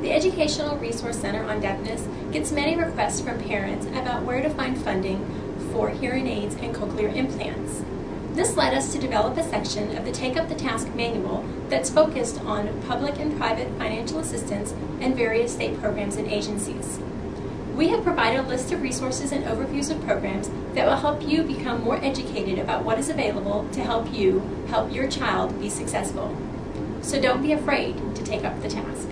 The Educational Resource Center on Deafness gets many requests from parents about where to find funding for hearing aids and cochlear implants. This led us to develop a section of the Take Up the Task manual that's focused on public and private financial assistance and various state programs and agencies. We have provided a list of resources and overviews of programs that will help you become more educated about what is available to help you help your child be successful. So don't be afraid to take up the task.